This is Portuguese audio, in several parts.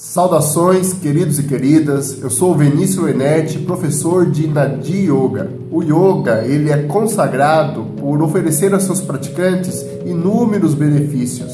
Saudações, queridos e queridas. Eu sou Vinícius Lenete, professor de Nadi Yoga. O yoga, ele é consagrado por oferecer a seus praticantes inúmeros benefícios.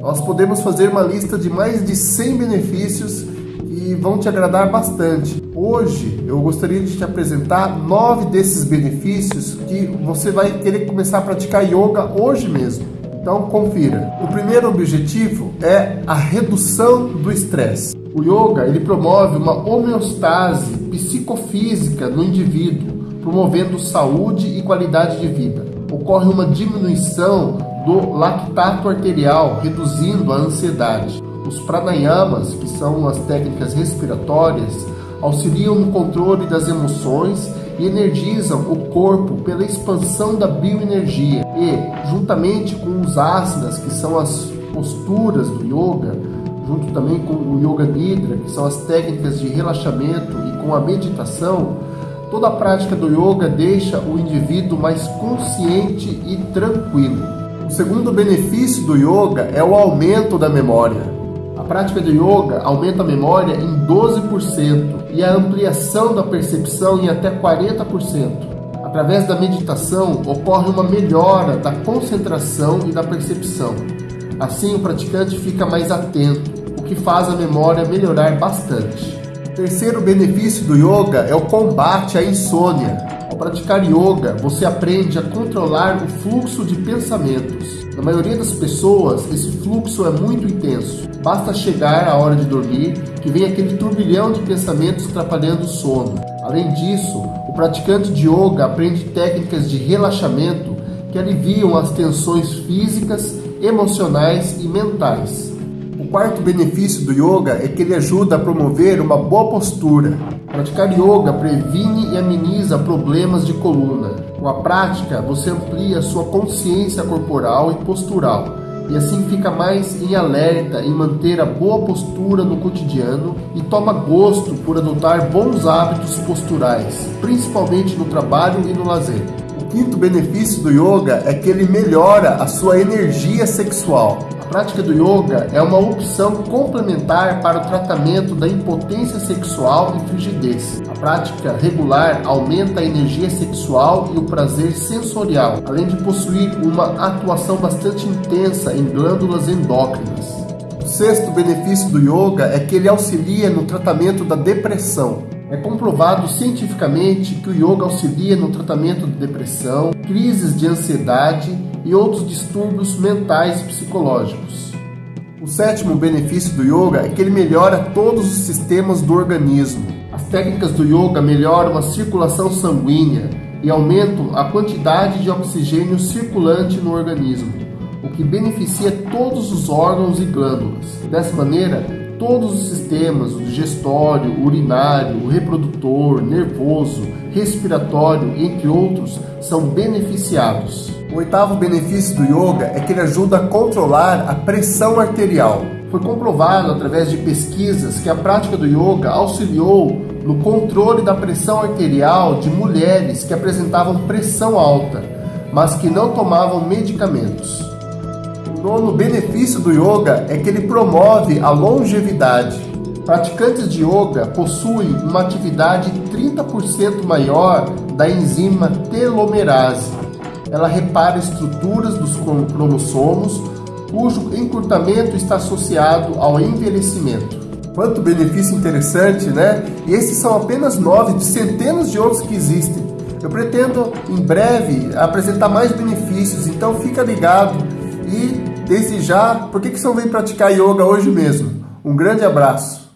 Nós podemos fazer uma lista de mais de 100 benefícios que vão te agradar bastante. Hoje eu gostaria de te apresentar nove desses benefícios que você vai querer começar a praticar yoga hoje mesmo. Então confira. O primeiro objetivo é a redução do estresse. O yoga ele promove uma homeostase psicofísica no indivíduo, promovendo saúde e qualidade de vida. Ocorre uma diminuição do lactato arterial, reduzindo a ansiedade. Os pranayamas, que são as técnicas respiratórias, auxiliam no controle das emoções e energizam o corpo pela expansão da bioenergia. E, juntamente com os asanas, que são as posturas do yoga, junto também com o Yoga Nidra, que são as técnicas de relaxamento, e com a meditação, toda a prática do yoga deixa o indivíduo mais consciente e tranquilo. O segundo benefício do yoga é o aumento da memória prática de yoga aumenta a memória em 12% e a ampliação da percepção em até 40%. Através da meditação, ocorre uma melhora da concentração e da percepção. Assim, o praticante fica mais atento, o que faz a memória melhorar bastante. O terceiro benefício do yoga é o combate à insônia. Ao praticar yoga, você aprende a controlar o fluxo de pensamentos. Na maioria das pessoas, esse fluxo é muito intenso. Basta chegar a hora de dormir que vem aquele turbilhão de pensamentos atrapalhando o sono. Além disso, o praticante de yoga aprende técnicas de relaxamento que aliviam as tensões físicas, emocionais e mentais quarto benefício do yoga é que ele ajuda a promover uma boa postura. Praticar yoga previne e ameniza problemas de coluna. Com a prática, você amplia sua consciência corporal e postural e assim fica mais em alerta em manter a boa postura no cotidiano e toma gosto por adotar bons hábitos posturais, principalmente no trabalho e no lazer. O quinto benefício do yoga é que ele melhora a sua energia sexual prática do yoga é uma opção complementar para o tratamento da impotência sexual e frigidez. A prática regular aumenta a energia sexual e o prazer sensorial, além de possuir uma atuação bastante intensa em glândulas endócrinas. O sexto benefício do yoga é que ele auxilia no tratamento da depressão. É comprovado cientificamente que o yoga auxilia no tratamento de depressão, crises de ansiedade e outros distúrbios mentais e psicológicos. O sétimo benefício do yoga é que ele melhora todos os sistemas do organismo. As técnicas do yoga melhoram a circulação sanguínea e aumentam a quantidade de oxigênio circulante no organismo, o que beneficia todos os órgãos e glândulas. Dessa maneira, todos os sistemas, o digestório, urinário, reprodutor, nervoso, respiratório, entre outros, são beneficiados. O oitavo benefício do yoga é que ele ajuda a controlar a pressão arterial. Foi comprovado através de pesquisas que a prática do yoga auxiliou no controle da pressão arterial de mulheres que apresentavam pressão alta, mas que não tomavam medicamentos. Nono benefício do yoga é que ele promove a longevidade. Praticantes de yoga possuem uma atividade 30% maior da enzima telomerase. Ela repara estruturas dos cromossomos, cujo encurtamento está associado ao envelhecimento. Quanto benefício interessante, né? E esses são apenas nove de centenas de outros que existem. Eu pretendo em breve apresentar mais benefícios, então fica ligado e desde já, por que, que você não vem praticar yoga hoje mesmo? Um grande abraço!